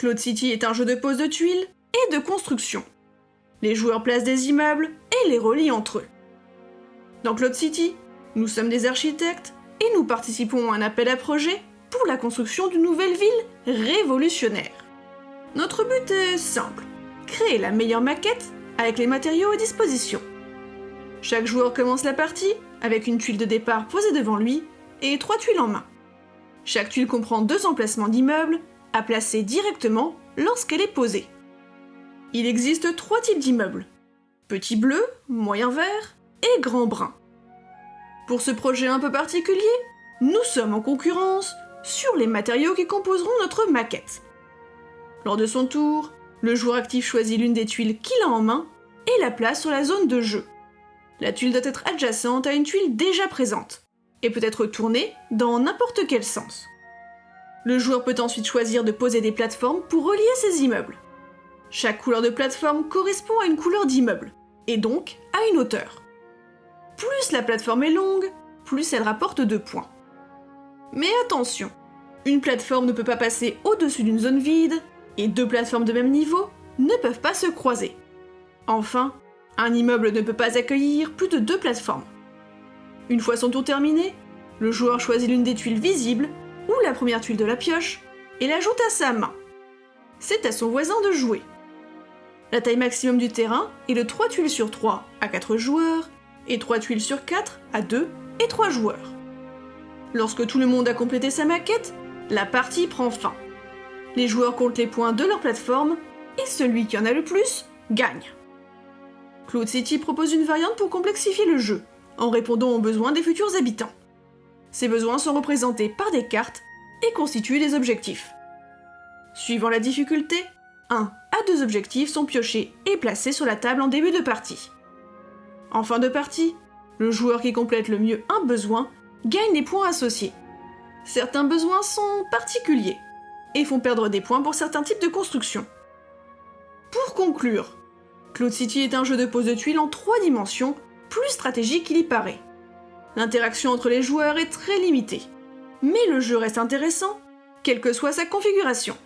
Cloud City est un jeu de pose de tuiles et de construction. Les joueurs placent des immeubles et les relient entre eux. Dans Cloud City, nous sommes des architectes et nous participons à un appel à projet pour la construction d'une nouvelle ville révolutionnaire. Notre but est simple, créer la meilleure maquette avec les matériaux à disposition. Chaque joueur commence la partie avec une tuile de départ posée devant lui et trois tuiles en main. Chaque tuile comprend deux emplacements d'immeubles à placer directement lorsqu'elle est posée. Il existe trois types d'immeubles. Petit bleu, moyen vert et grand brun. Pour ce projet un peu particulier, nous sommes en concurrence sur les matériaux qui composeront notre maquette. Lors de son tour, le joueur actif choisit l'une des tuiles qu'il a en main et la place sur la zone de jeu. La tuile doit être adjacente à une tuile déjà présente et peut être tournée dans n'importe quel sens. Le joueur peut ensuite choisir de poser des plateformes pour relier ses immeubles. Chaque couleur de plateforme correspond à une couleur d'immeuble, et donc à une hauteur. Plus la plateforme est longue, plus elle rapporte 2 points. Mais attention, une plateforme ne peut pas passer au-dessus d'une zone vide, et deux plateformes de même niveau ne peuvent pas se croiser. Enfin, un immeuble ne peut pas accueillir plus de deux plateformes. Une fois son tour terminé, le joueur choisit l'une des tuiles visibles ou la première tuile de la pioche et l'ajoute à sa main. C'est à son voisin de jouer. La taille maximum du terrain est de 3 tuiles sur 3 à 4 joueurs et 3 tuiles sur 4 à 2 et 3 joueurs. Lorsque tout le monde a complété sa maquette, la partie prend fin. Les joueurs comptent les points de leur plateforme et celui qui en a le plus gagne. Cloud City propose une variante pour complexifier le jeu, en répondant aux besoins des futurs habitants. Ces besoins sont représentés par des cartes et constituent des objectifs. Suivant la difficulté, un à deux objectifs sont piochés et placés sur la table en début de partie. En fin de partie, le joueur qui complète le mieux un besoin gagne des points associés. Certains besoins sont particuliers et font perdre des points pour certains types de constructions. Pour conclure, Cloud City est un jeu de pose de tuiles en trois dimensions, plus stratégique qu'il y paraît. L'interaction entre les joueurs est très limitée, mais le jeu reste intéressant, quelle que soit sa configuration.